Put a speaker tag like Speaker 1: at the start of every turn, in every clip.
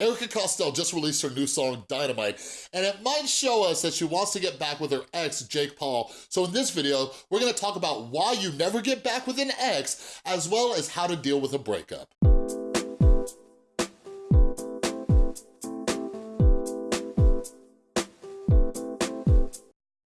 Speaker 1: Erika Costell just released her new song, Dynamite, and it might show us that she wants to get back with her ex, Jake Paul. So in this video, we're gonna talk about why you never get back with an ex, as well as how to deal with a breakup.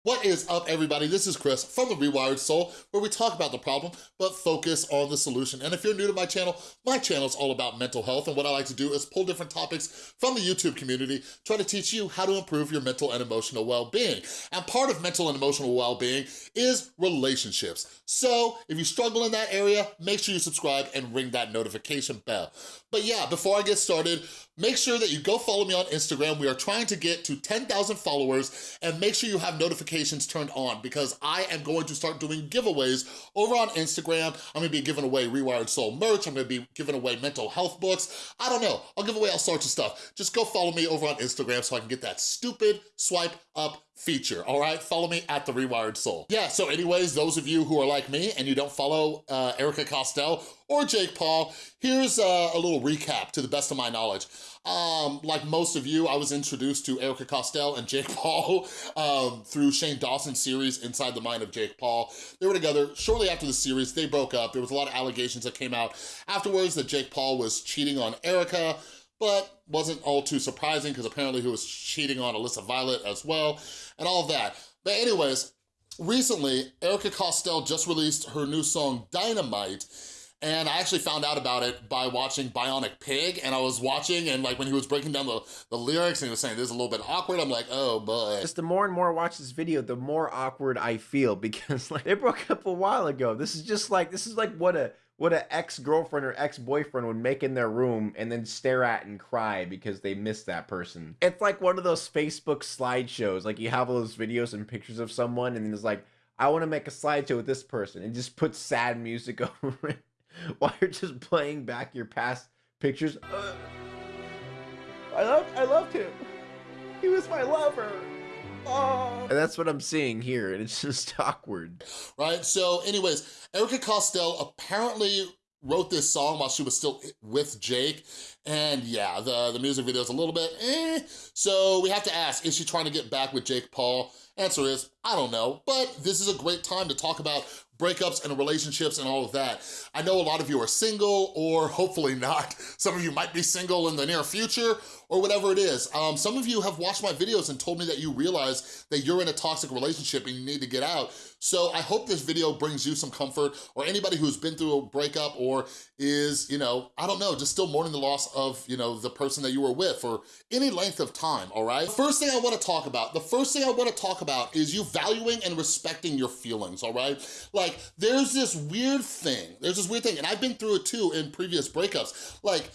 Speaker 1: What is up, everybody? This is Chris from The Rewired Soul, where we talk about the problem, but focus on the solution. And if you're new to my channel, my channel is all about mental health, and what I like to do is pull different topics from the YouTube community, try to teach you how to improve your mental and emotional well-being. And part of mental and emotional well-being is relationships. So if you struggle in that area, make sure you subscribe and ring that notification bell. But yeah, before I get started, make sure that you go follow me on Instagram. We are trying to get to 10,000 followers and make sure you have notifications turned on because I am going to start doing giveaways over on Instagram. I'm gonna be giving away Rewired Soul merch. I'm gonna be giving away mental health books. I don't know, I'll give away all sorts of stuff. Just go follow me over on Instagram so I can get that stupid swipe up feature, all right? Follow me at The Rewired Soul. Yeah, so anyways, those of you who are like me and you don't follow uh, Erika Costello or Jake Paul, here's uh, a little recap to the best of my knowledge. Um, like most of you, I was introduced to Erika Costello and Jake Paul um, through Shane Dawson's series, Inside the Mind of Jake Paul. They were together shortly after the series, they broke up. There was a lot of allegations that came out afterwards that Jake Paul was cheating on Erika, but wasn't all too surprising because apparently he was cheating on Alyssa Violet as well and all of that. But anyways, recently, Erika Costell just released her new song, Dynamite, and I actually found out about it by watching Bionic Pig, and I was watching, and like when he was breaking down the, the lyrics and he was saying this is a little bit awkward, I'm like, oh boy.
Speaker 2: Just the more and more I watch this video, the more awkward I feel because like they broke up a while ago. This is just like, this is like what a what an ex-girlfriend or ex-boyfriend would make in their room and then stare at and cry because they miss that person. It's like one of those Facebook slideshows. Like you have all those videos and pictures of someone and it's like, I want to make a slideshow with this person and just put sad music over it while you're just playing back your past pictures. Uh, I loved, I loved him. He was my lover. Oh. And that's what I'm seeing here, and it's just awkward.
Speaker 1: Right, so anyways, Erika Costello apparently wrote this song while she was still with Jake, and yeah, the, the music video is a little bit eh. So we have to ask, is she trying to get back with Jake Paul? Answer is, I don't know, but this is a great time to talk about breakups and relationships and all of that. I know a lot of you are single or hopefully not. Some of you might be single in the near future or whatever it is. Um, some of you have watched my videos and told me that you realize that you're in a toxic relationship and you need to get out. So I hope this video brings you some comfort or anybody who's been through a breakup or is, you know, I don't know, just still mourning the loss of, you know, the person that you were with for any length of time, all right? First thing I wanna talk about, the first thing I wanna talk about is you valuing and respecting your feelings, all right? Like, there's this weird thing, there's this weird thing, and I've been through it too in previous breakups. Like,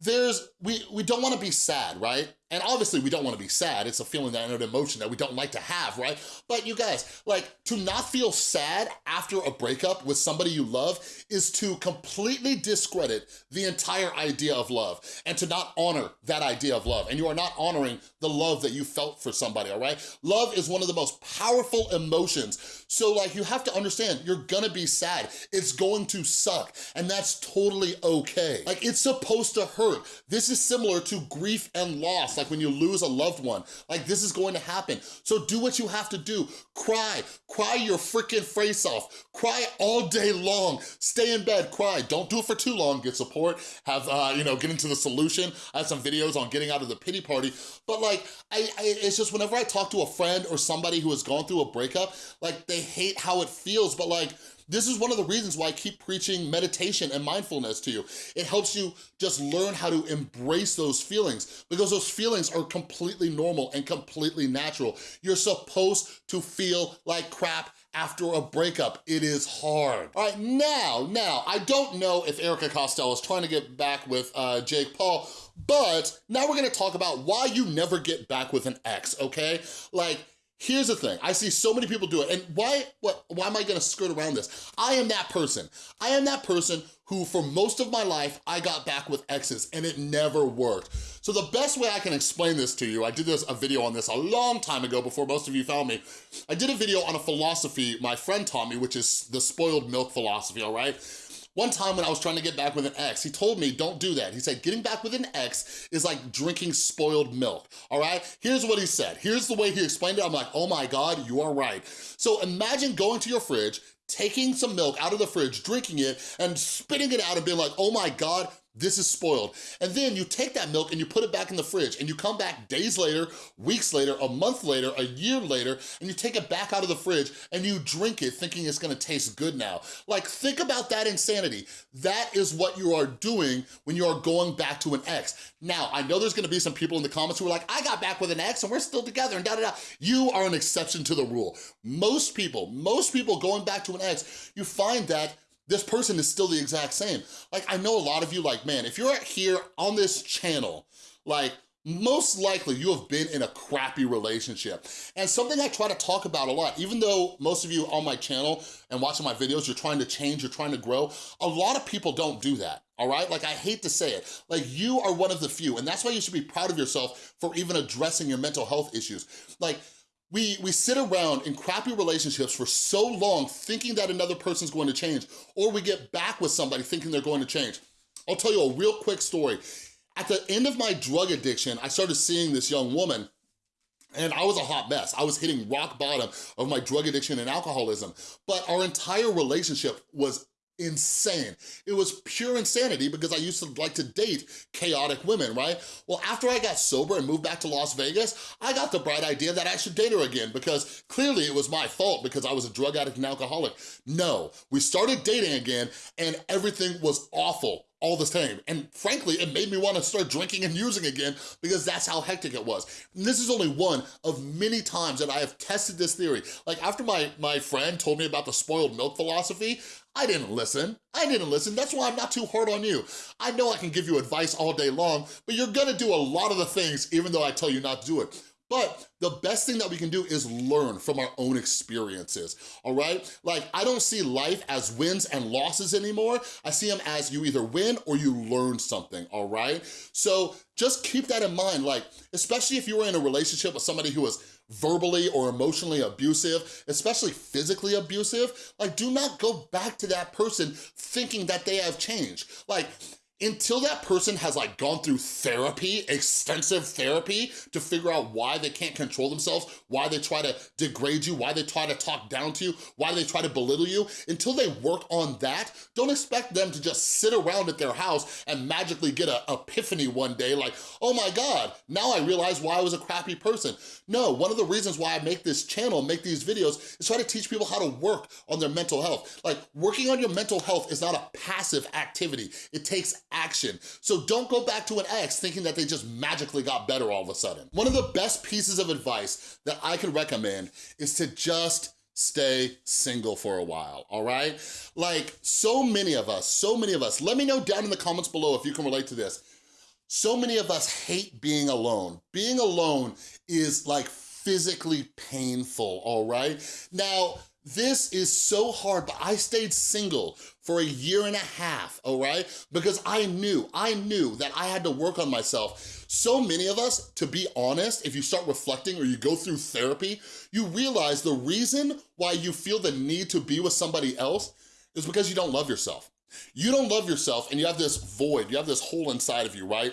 Speaker 1: there's, we, we don't wanna be sad, right? And obviously we don't wanna be sad. It's a feeling that, an emotion that we don't like to have, right? But you guys, like to not feel sad after a breakup with somebody you love is to completely discredit the entire idea of love and to not honor that idea of love. And you are not honoring the love that you felt for somebody, all right? Love is one of the most powerful emotions. So like you have to understand, you're gonna be sad. It's going to suck and that's totally okay. Like it's supposed to hurt. This is similar to grief and loss like when you lose a loved one. Like this is going to happen. So do what you have to do. Cry, cry your freaking face off. Cry all day long. Stay in bed, cry. Don't do it for too long. Get support, have, uh, you know, get into the solution. I have some videos on getting out of the pity party. But like, I, I, it's just whenever I talk to a friend or somebody who has gone through a breakup, like they hate how it feels, but like, this is one of the reasons why I keep preaching meditation and mindfulness to you. It helps you just learn how to embrace those feelings because those feelings are completely normal and completely natural. You're supposed to feel like crap after a breakup. It is hard. All right, now, now, I don't know if Erika Costello is trying to get back with uh, Jake Paul, but now we're gonna talk about why you never get back with an ex, okay? Like, Here's the thing, I see so many people do it, and why, what, why am I gonna skirt around this? I am that person. I am that person who for most of my life, I got back with exes and it never worked. So the best way I can explain this to you, I did this a video on this a long time ago before most of you found me. I did a video on a philosophy my friend taught me, which is the spoiled milk philosophy, all right? One time when I was trying to get back with an ex, he told me, don't do that. He said, getting back with an ex is like drinking spoiled milk, all right? Here's what he said. Here's the way he explained it. I'm like, oh my God, you are right. So imagine going to your fridge, taking some milk out of the fridge, drinking it, and spitting it out and being like, oh my God, this is spoiled. And then you take that milk and you put it back in the fridge and you come back days later, weeks later, a month later, a year later, and you take it back out of the fridge and you drink it thinking it's gonna taste good now. Like, think about that insanity. That is what you are doing when you are going back to an ex. Now, I know there's gonna be some people in the comments who are like, I got back with an ex and we're still together and da da da. You are an exception to the rule. Most people, most people going back to an ex, you find that this person is still the exact same. Like, I know a lot of you like, man, if you're here on this channel, like, most likely you have been in a crappy relationship. And something I try to talk about a lot, even though most of you on my channel and watching my videos, you're trying to change, you're trying to grow, a lot of people don't do that, all right? Like, I hate to say it. Like, you are one of the few, and that's why you should be proud of yourself for even addressing your mental health issues. Like, we, we sit around in crappy relationships for so long thinking that another person's going to change, or we get back with somebody thinking they're going to change. I'll tell you a real quick story. At the end of my drug addiction, I started seeing this young woman and I was a hot mess. I was hitting rock bottom of my drug addiction and alcoholism. But our entire relationship was insane. It was pure insanity because I used to like to date chaotic women, right? Well, after I got sober and moved back to Las Vegas, I got the bright idea that I should date her again because clearly it was my fault because I was a drug addict and alcoholic. No, we started dating again and everything was awful all the same. And frankly, it made me want to start drinking and using again because that's how hectic it was. And this is only one of many times that I have tested this theory. Like after my, my friend told me about the spoiled milk philosophy, I didn't listen. I didn't listen. That's why I'm not too hard on you. I know I can give you advice all day long, but you're gonna do a lot of the things even though I tell you not to do it. But the best thing that we can do is learn from our own experiences, all right? Like, I don't see life as wins and losses anymore. I see them as you either win or you learn something, all right? So just keep that in mind, like, especially if you were in a relationship with somebody who was verbally or emotionally abusive, especially physically abusive, like, do not go back to that person thinking that they have changed. Like, until that person has like gone through therapy, extensive therapy to figure out why they can't control themselves, why they try to degrade you, why they try to talk down to you, why they try to belittle you, until they work on that, don't expect them to just sit around at their house and magically get an epiphany one day like, oh my God, now I realize why I was a crappy person. No, one of the reasons why I make this channel, make these videos, is try to teach people how to work on their mental health. Like working on your mental health is not a passive activity. It takes action. So don't go back to an ex thinking that they just magically got better all of a sudden. One of the best pieces of advice that I could recommend is to just stay single for a while, all right? Like so many of us, so many of us, let me know down in the comments below if you can relate to this. So many of us hate being alone. Being alone is like physically painful, all right? Now, this is so hard, but I stayed single for a year and a half, all right? Because I knew, I knew that I had to work on myself. So many of us, to be honest, if you start reflecting or you go through therapy, you realize the reason why you feel the need to be with somebody else is because you don't love yourself. You don't love yourself and you have this void, you have this hole inside of you, right?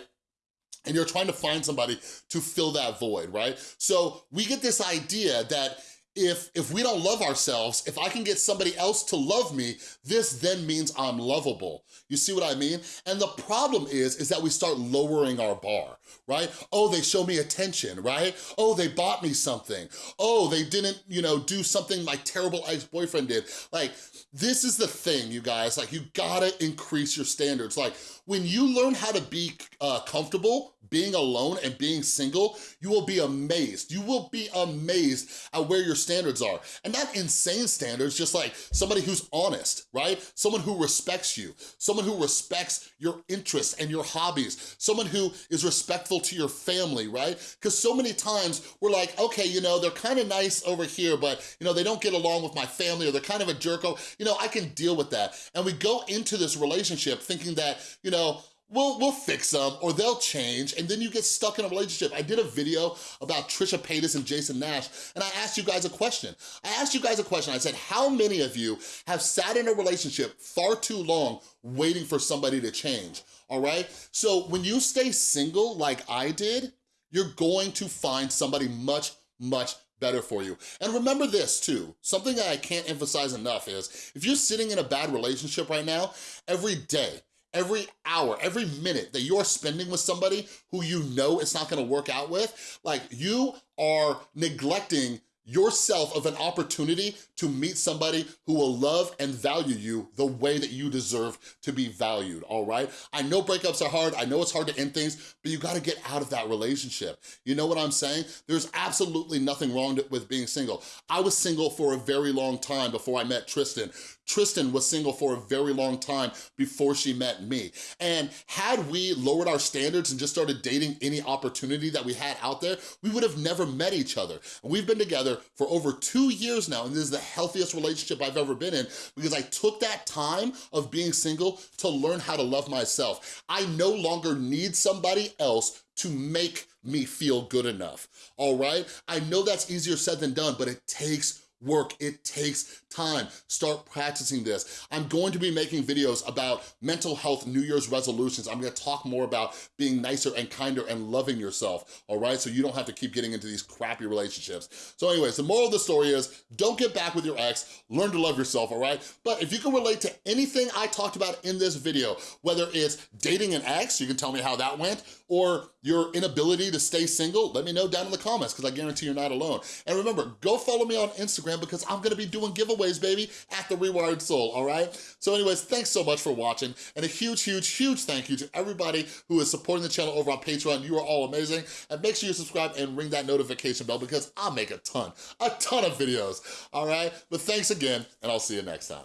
Speaker 1: And you're trying to find somebody to fill that void, right? So we get this idea that if, if we don't love ourselves, if I can get somebody else to love me, this then means I'm lovable. You see what I mean? And the problem is, is that we start lowering our bar, right? Oh, they show me attention, right? Oh, they bought me something. Oh, they didn't, you know, do something my terrible ex-boyfriend did. Like, this is the thing, you guys, like you gotta increase your standards. Like when you learn how to be uh, comfortable being alone and being single, you will be amazed. You will be amazed at where your standards are. And not insane standards, just like somebody who's honest, right? Someone who respects you, someone who respects your interests and your hobbies, someone who is respectful to your family, right? Because so many times we're like, okay, you know, they're kind of nice over here, but you know, they don't get along with my family or they're kind of a jerko. You know, I can deal with that. And we go into this relationship thinking that, you know, we'll, we'll fix them or they'll change and then you get stuck in a relationship. I did a video about Trisha Paytas and Jason Nash and I asked you guys a question. I asked you guys a question. I said, how many of you have sat in a relationship far too long waiting for somebody to change, all right? So when you stay single like I did, you're going to find somebody much, much better for you. And remember this too, something that I can't emphasize enough is, if you're sitting in a bad relationship right now, every day, every hour, every minute that you're spending with somebody who you know it's not gonna work out with, like you are neglecting yourself of an opportunity to meet somebody who will love and value you the way that you deserve to be valued, all right? I know breakups are hard, I know it's hard to end things, but you gotta get out of that relationship. You know what I'm saying? There's absolutely nothing wrong with being single. I was single for a very long time before I met Tristan. Tristan was single for a very long time before she met me. And had we lowered our standards and just started dating any opportunity that we had out there, we would have never met each other. And we've been together for over two years now, and this is the healthiest relationship I've ever been in because I took that time of being single to learn how to love myself. I no longer need somebody else to make me feel good enough, all right? I know that's easier said than done, but it takes work. It takes time. Start practicing this. I'm going to be making videos about mental health New Year's resolutions. I'm gonna talk more about being nicer and kinder and loving yourself, all right? So you don't have to keep getting into these crappy relationships. So anyways, the moral of the story is don't get back with your ex, learn to love yourself, all right? But if you can relate to anything I talked about in this video, whether it's dating an ex, you can tell me how that went, or your inability to stay single, let me know down in the comments because I guarantee you're not alone. And remember, go follow me on Instagram because I'm gonna be doing giveaways, baby, at The Rewired Soul, all right? So anyways, thanks so much for watching and a huge, huge, huge thank you to everybody who is supporting the channel over on Patreon. You are all amazing. And make sure you subscribe and ring that notification bell because I make a ton, a ton of videos, all right? But thanks again and I'll see you next time.